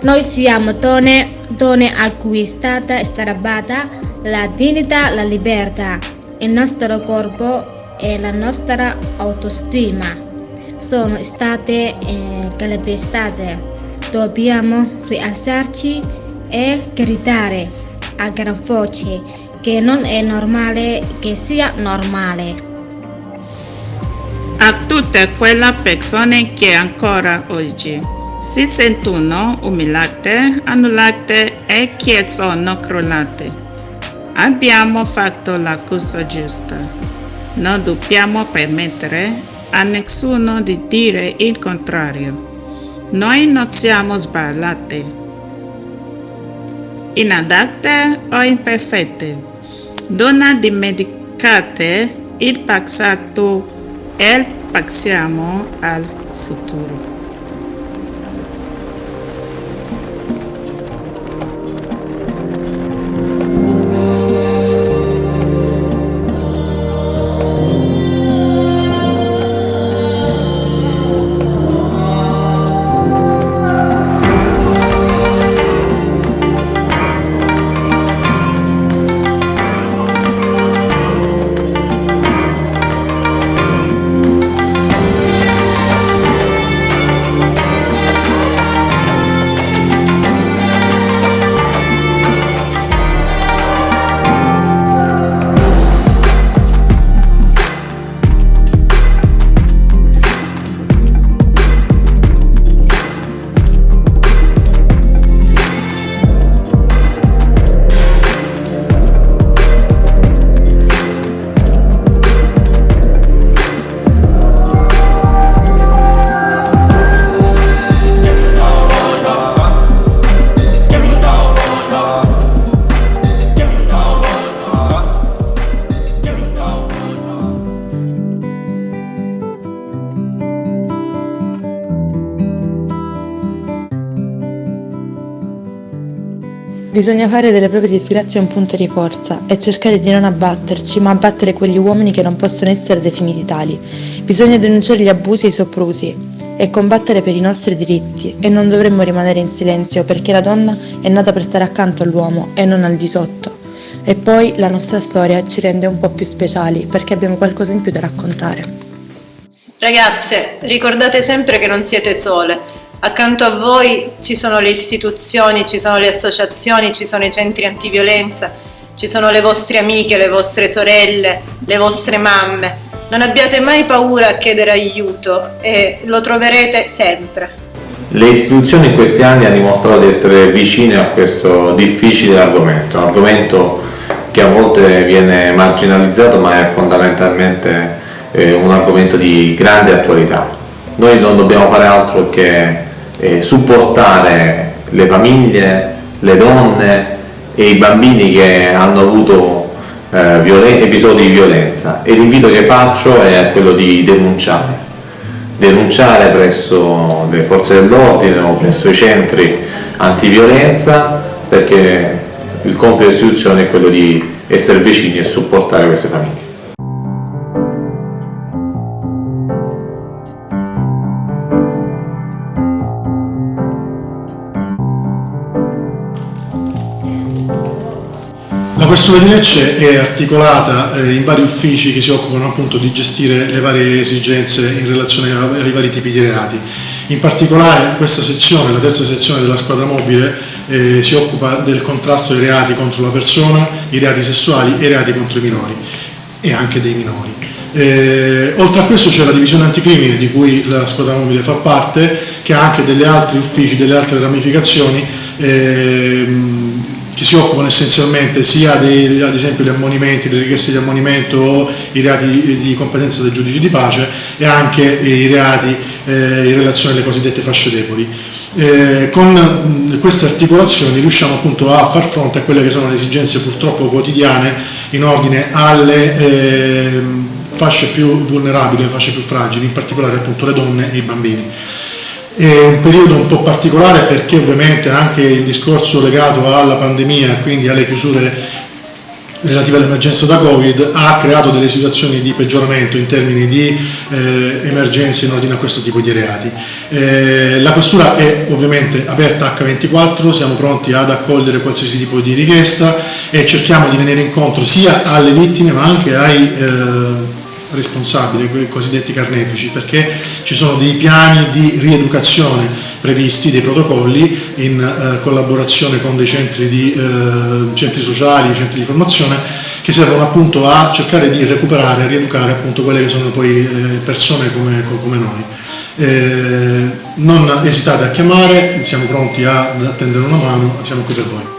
Noi siamo donne, donne a cui è la dignità, la libertà, il nostro corpo e la nostra autostima sono state eh, calpestate. Dobbiamo rialzarci e gridare a gran voce che non è normale che sia normale. A tutte quelle persone che ancora oggi si sentono umiliate, annullate e che sono crollate. Abbiamo fatto la cosa giusta. Non dobbiamo permettere a nessuno di dire il contrario. Noi non siamo sbagliate, inadatte o imperfette. Non dimenticate il passato e passiamo al futuro. Bisogna fare delle proprie disgrazie un punto di forza e cercare di non abbatterci, ma abbattere quegli uomini che non possono essere definiti tali. Bisogna denunciare gli abusi e i soprusi e combattere per i nostri diritti e non dovremmo rimanere in silenzio perché la donna è nata per stare accanto all'uomo e non al di sotto. E poi la nostra storia ci rende un po' più speciali perché abbiamo qualcosa in più da raccontare. Ragazze, ricordate sempre che non siete sole Accanto a voi ci sono le istituzioni, ci sono le associazioni, ci sono i centri antiviolenza, ci sono le vostre amiche, le vostre sorelle, le vostre mamme. Non abbiate mai paura a chiedere aiuto e lo troverete sempre. Le istituzioni in questi anni hanno dimostrato di essere vicine a questo difficile argomento, argomento che a volte viene marginalizzato ma è fondamentalmente eh, un argomento di grande attualità. Noi non dobbiamo fare altro che eh, supportare le famiglie, le donne e i bambini che hanno avuto eh, episodi di violenza e l'invito che faccio è quello di denunciare denunciare presso le forze dell'ordine o presso i centri antiviolenza perché il compito dell'istituzione è quello di essere vicini e supportare queste famiglie. Questura di Lecce è articolata eh, in vari uffici che si occupano appunto di gestire le varie esigenze in relazione ai vari tipi di reati. In particolare questa sezione, la terza sezione della squadra mobile, eh, si occupa del contrasto ai reati contro la persona, i reati sessuali e i reati contro i minori e anche dei minori. Eh, oltre a questo c'è la divisione anticrimine di cui la squadra mobile fa parte, che ha anche degli altri uffici, delle altre ramificazioni, ehm, che si occupano essenzialmente sia dei, ad esempio gli ammonimenti, le richieste di ammonimento o i reati di competenza del giudice di pace e anche i reati eh, in relazione alle cosiddette fasce deboli. Eh, con queste articolazioni riusciamo appunto a far fronte a quelle che sono le esigenze purtroppo quotidiane in ordine alle eh, fasce più vulnerabili, le fasce più fragili, in particolare appunto le donne e i bambini. È un periodo un po' particolare perché ovviamente anche il discorso legato alla pandemia, quindi alle chiusure relative all'emergenza da Covid ha creato delle situazioni di peggioramento in termini di eh, emergenze in ordine a questo tipo di reati. Eh, la Questura è ovviamente aperta H24, siamo pronti ad accogliere qualsiasi tipo di richiesta e cerchiamo di venire incontro sia alle vittime ma anche ai eh, responsabili, quei cosiddetti carnefici, perché ci sono dei piani di rieducazione previsti, dei protocolli in eh, collaborazione con dei centri, di, eh, centri sociali, centri di formazione che servono appunto a cercare di recuperare, a rieducare appunto quelle che sono poi eh, persone come, come noi. Eh, non esitate a chiamare, siamo pronti ad attendere una mano, siamo qui per voi.